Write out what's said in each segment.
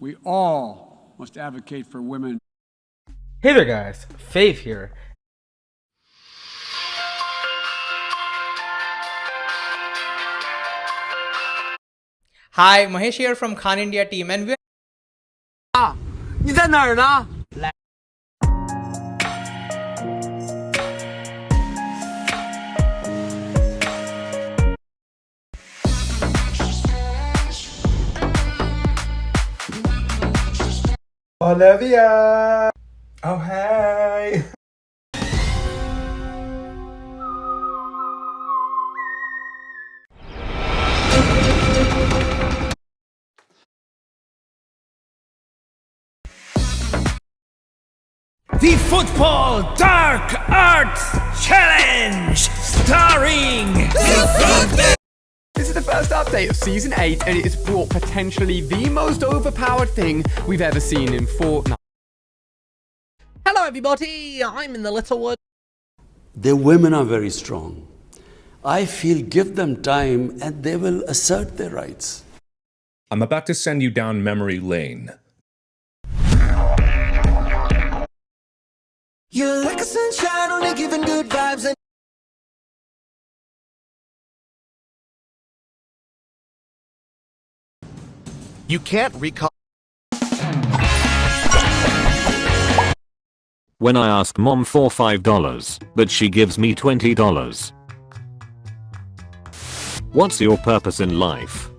We all must advocate for women. Hey there guys, Faith here. Hi, Mahesh here from Khan India team and we 你在哪儿呢？ Olivia! Oh hey! The Football Dark Arts Challenge, starring. This is the first update of Season 8, and it has brought potentially the most overpowered thing we've ever seen in Fortnite. Hello, everybody. I'm in the little Littlewood. The women are very strong. I feel give them time and they will assert their rights. I'm about to send you down memory lane. You're like a sunshine, only giving good vibes. You can't recall. When I ask mom for $5, but she gives me $20. What's your purpose in life?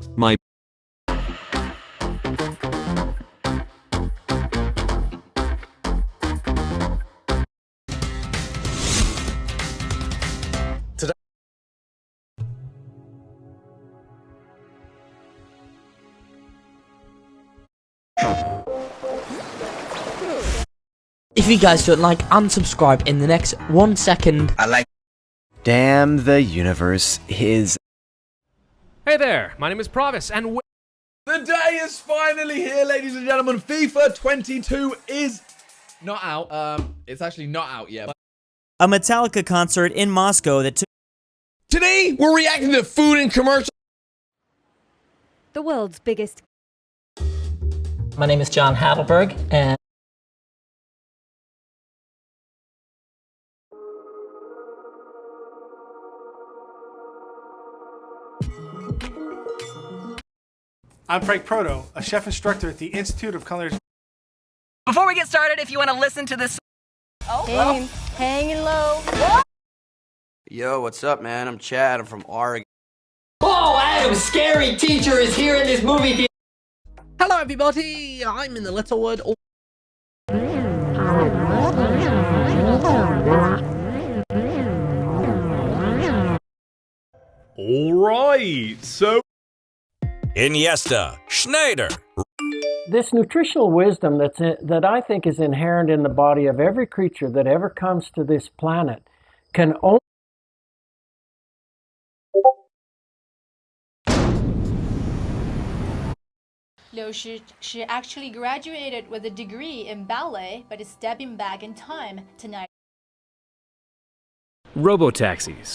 If you guys don't like, unsubscribe in the next one second. I like. Damn the universe is. Hey there, my name is Provis, and the day is finally here, ladies and gentlemen. FIFA 22 is not out. Um, it's actually not out yet. A Metallica concert in Moscow that took. Today, we're reacting to food and commercial. The world's biggest. My name is John Hadelberg, and. I'm Frank Proto, a chef instructor at the Institute of Culinary. Before we get started, if you want to listen to this. Oh, hanging, hanging low. Yo, what's up, man? I'm Chad. I'm from Oregon. Oh, Adam, scary teacher is here in this movie theater. Hello, everybody. I'm in the little Littlewood. Oh. All right, so. Iniesta, Schneider. This nutritional wisdom that's in, that I think is inherent in the body of every creature that ever comes to this planet can only Liu Shi, she actually graduated with a degree in ballet, but is stepping back in time tonight. Robotaxis.